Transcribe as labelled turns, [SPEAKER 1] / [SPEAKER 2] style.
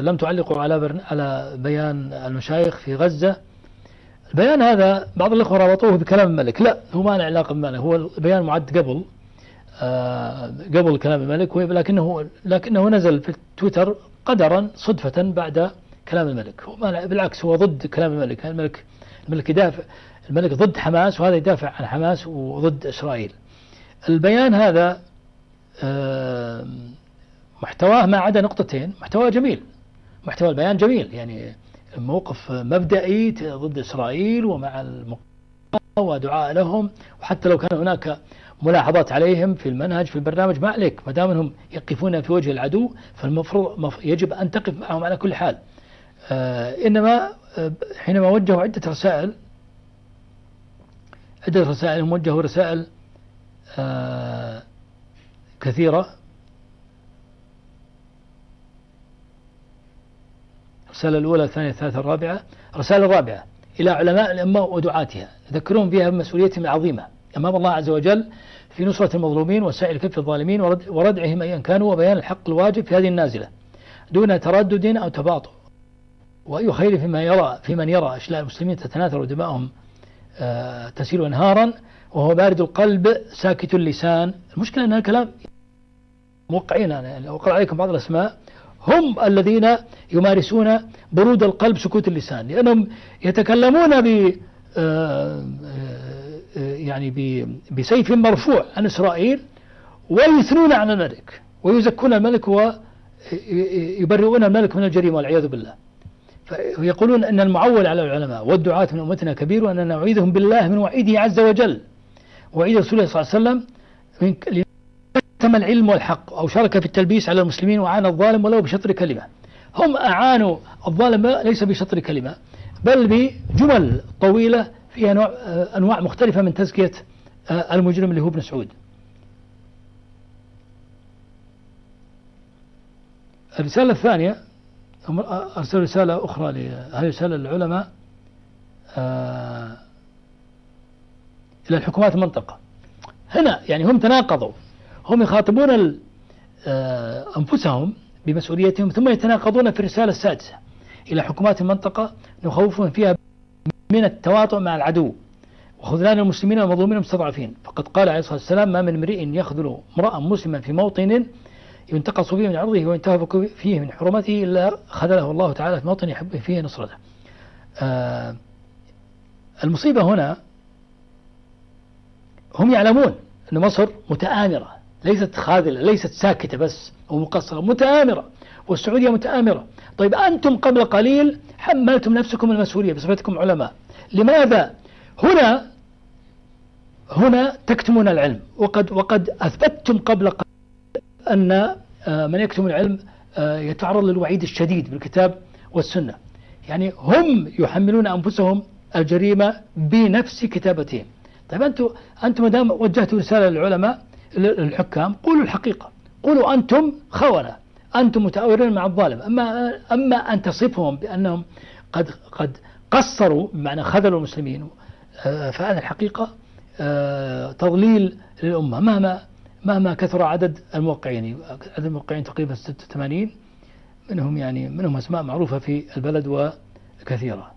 [SPEAKER 1] لم تعلقوا على برن... على بيان المشايخ في غزة. البيان هذا بعض الإخوة ربطوه بكلام الملك. لا هو ما له علاقة بالملك هو البيان معد قبل آه قبل كلام الملك لكنه لكنه نزل في تويتر قدرا صدفة بعد كلام الملك. هو ما بالعكس هو ضد كلام الملك. الملك الملك يدافع الملك ضد حماس وهذا يدافع عن حماس وضد إسرائيل. البيان هذا آه محتواه ما عدا نقطتين. محتواه جميل. محتوى البيان جميل يعني موقف مبدئي ضد إسرائيل ومع المقاومة ودعاء لهم وحتى لو كان هناك ملاحظات عليهم في المنهج في البرنامج ما عليك. ما دام انهم يقفون في وجه العدو فالمفروض يجب أن تقف معهم على كل حال. آه إنما آه حينما وجهوا عدة رسائل عدة رسائل هم وجهوا رسائل آه كثيرة. الرسالة الأولى الثانية الثالثة الرابعة. الرسالة الرابعة إلى علماء الأمة ودعاتها يذكرون فيها بمسؤوليتهم العظيمة. أمام الله عز وجل في نصرة المظلومين وسائل كف الظالمين وردعهم أيا كانوا وبيان الحق الواجب في هذه النازلة دون تردد أو تباطؤ. وأي خير فيما يرى في من يرى أشلاء المسلمين تتناثر ودماؤهم آه تسيل انهارا وهو بارد القلب ساكت اللسان. المشكلة أن الكلام موقعين أنا أقرأ عليكم بعض الأسماء هم الذين يمارسون برود القلب سكوت اللسان لأنهم يتكلمون ب يعني بسيف مرفوع عن إسرائيل ويثنون على الملك ويزكون الملك ويبرئون الملك من الجريمة والعياذ بالله. فيقولون أن المعول على العلماء والدعاة من أمتنا كبير وأننا نعيذهم بالله من وعيده عز وجل. وعيد رسول الله صلى الله عليه وسلم كتم العلم والحق أو شارك في التلبيس على المسلمين وعان الظالم ولو بشطر كلمة. هم أعانوا الظالم ليس بشطر كلمة بل بجمل طويلة فيها نوع أنواع مختلفة من تزكية المجرم اللي هو ابن سعود. الرسالة الثانية أرسل رسالة أخرى هذه رسالة للعلماء إلى الحكومات المنطقة. هنا يعني هم تناقضوا. هم يخاطبون أنفسهم بمسؤوليتهم ثم يتناقضون في الرسالة السادسة إلى حكومات المنطقة نخوفهم فيها من التواطؤ مع العدو. وخذلان المسلمين والمظلومين المستضعفين. فقد قال عليه الصلاة والسلام ما من امرئ يخذل امرأ مسلما في موطن ينتقص فيه من عرضه وينتهك فيه من حرمته إلا خذله الله تعالى في موطن يحب فيه نصرته. آه المصيبة هنا هم يعلمون أن مصر متآمرة. ليست خاذلة ليست ساكتة بس أو مقصرة متآمرة. والسعودية متآمرة. طيب أنتم قبل قليل حملتم نفسكم المسؤولية بصفتكم علماء. لماذا؟ هنا هنا تكتمون العلم. وقد وقد أثبتتم قبل قليل أن من يكتم العلم يتعرض للوعيد الشديد بالكتاب والسنة. يعني هم يحملون أنفسهم الجريمة بنفس كتابتهم. طيب أنتم أنتم ما دام وجهتوا رسالة للعلماء للحكام قولوا الحقيقة. قولوا أنتم خونة. أنتم متآورون مع الظالم. أما أما أن تصفهم بأنهم قد قد قصروا بمعنى خذلوا المسلمين فهذا الحقيقة تضليل للأمة. مهما مهما كثر عدد الموقعين عدد الموقعين تقريبا 86 منهم يعني منهم أسماء معروفة في البلد وكثيرة.